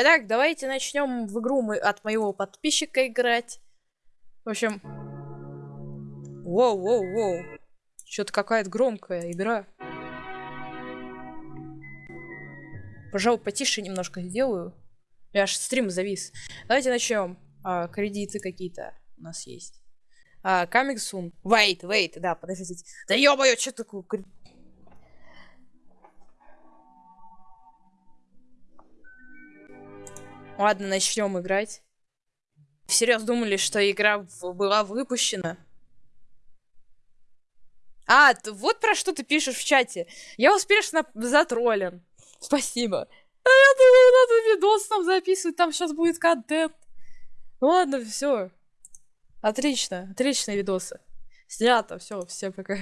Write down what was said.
Итак, давайте начнем в игру мы от моего подписчика играть. В общем... Воу, воу, воу. Что-то какая-то громкая игра. Пожалуй, потише немножко сделаю. Я аж стрим завис. Давайте начнем. А, кредиты какие-то у нас есть. А, coming soon. Wait, да, подождите. Да ё-моё, что такое? Ладно, начнем играть. Всерьез думали, что игра была выпущена? А, вот про что ты пишешь в чате. Я успешно затроллен. Спасибо. А я думаю, надо видос там записывать, там сейчас будет контент. Ну ладно, все. Отлично, отличные видосы. Снято, все, всем пока.